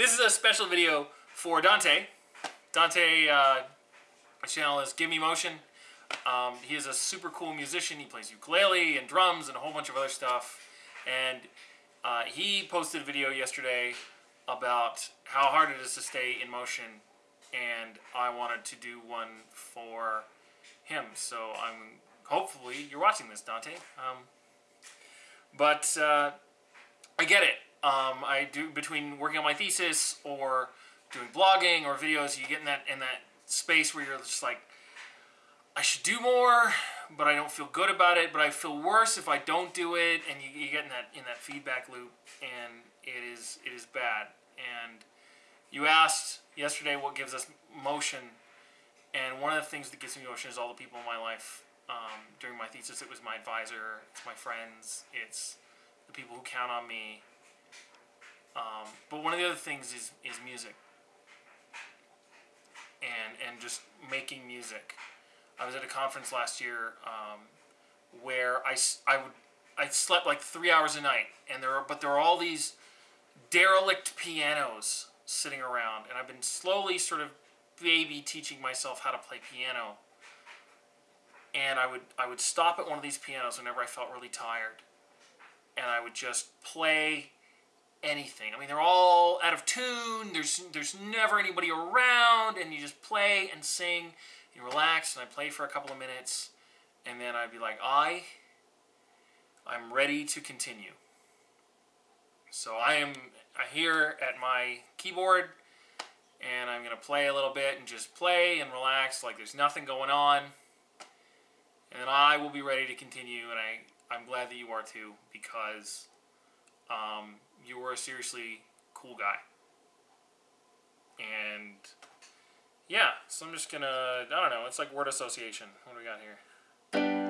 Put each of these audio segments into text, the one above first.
This is a special video for Dante. Dante, uh, my channel is Give Me Motion. Um, he is a super cool musician. He plays ukulele and drums and a whole bunch of other stuff. And uh, he posted a video yesterday about how hard it is to stay in motion. And I wanted to do one for him. So I'm hopefully you're watching this, Dante. Um, but uh, I get it. Um, I do between working on my thesis or doing blogging or videos, you get in that in that space where you're just like, I should do more, but I don't feel good about it. But I feel worse if I don't do it, and you, you get in that in that feedback loop, and it is it is bad. And you asked yesterday what gives us motion, and one of the things that gives me motion is all the people in my life. Um, during my thesis, it was my advisor, it's my friends, it's the people who count on me. Um, but one of the other things is is music, and and just making music. I was at a conference last year um, where I, I would I slept like three hours a night, and there are but there are all these derelict pianos sitting around, and I've been slowly sort of baby teaching myself how to play piano. And I would I would stop at one of these pianos whenever I felt really tired, and I would just play anything. I mean, they're all out of tune. There's there's never anybody around, and you just play and sing. and relax, and I play for a couple of minutes, and then I'd be like, I, I'm ready to continue. So I am here at my keyboard, and I'm gonna play a little bit and just play and relax, like there's nothing going on, and then I will be ready to continue. And I I'm glad that you are too because. Um, you were a seriously cool guy. And yeah, so I'm just gonna, I don't know, it's like word association. What do we got here?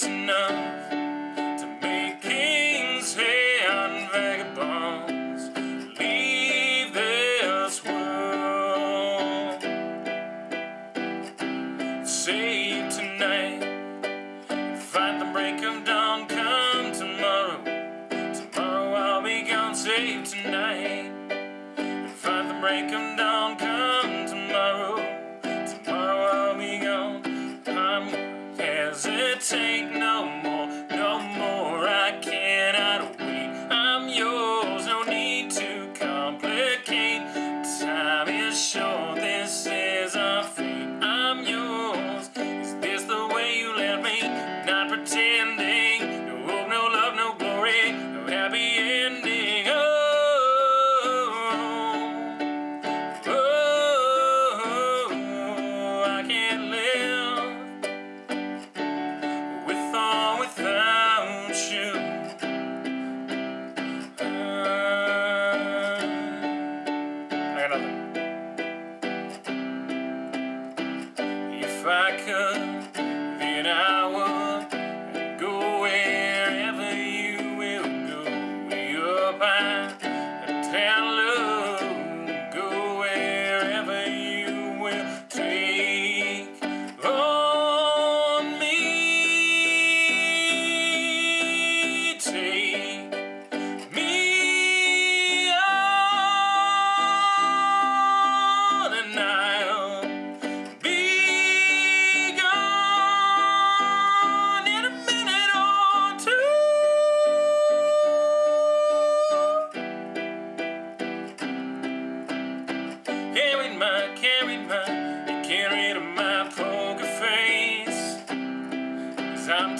It's enough to make kings and vagabonds leave this world. Save tonight, fight the break of dawn. Come tomorrow, tomorrow I'll be gone. Save tonight. Find the break of dawn,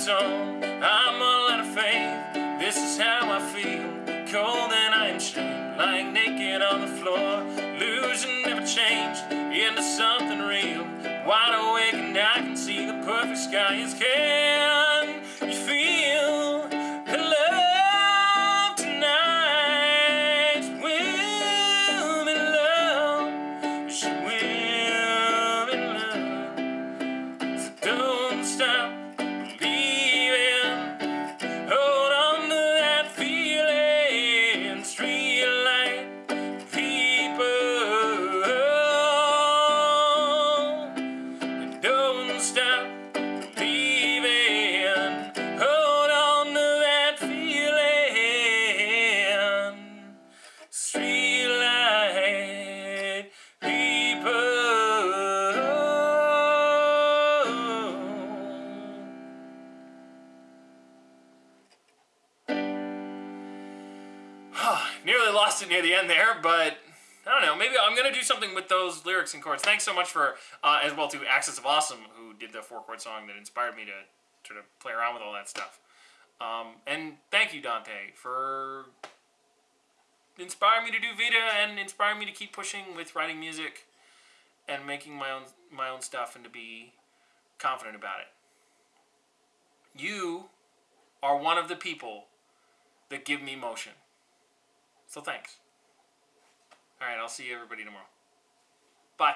song. I'm all out of faith. This is how I feel. Cold and I am shamed, lying naked on the floor. Illusion never changed into something real. Wide awake and I can see the perfect sky is can lost it near the end there, but I don't know. Maybe I'm gonna do something with those lyrics and chords. Thanks so much for uh, as well to Axis of Awesome, who did the four chord song that inspired me to sort of play around with all that stuff. Um, and thank you, Dante, for inspiring me to do Vita and inspiring me to keep pushing with writing music and making my own my own stuff and to be confident about it. You are one of the people that give me motion. So thanks. All right, I'll see you everybody tomorrow. Bye.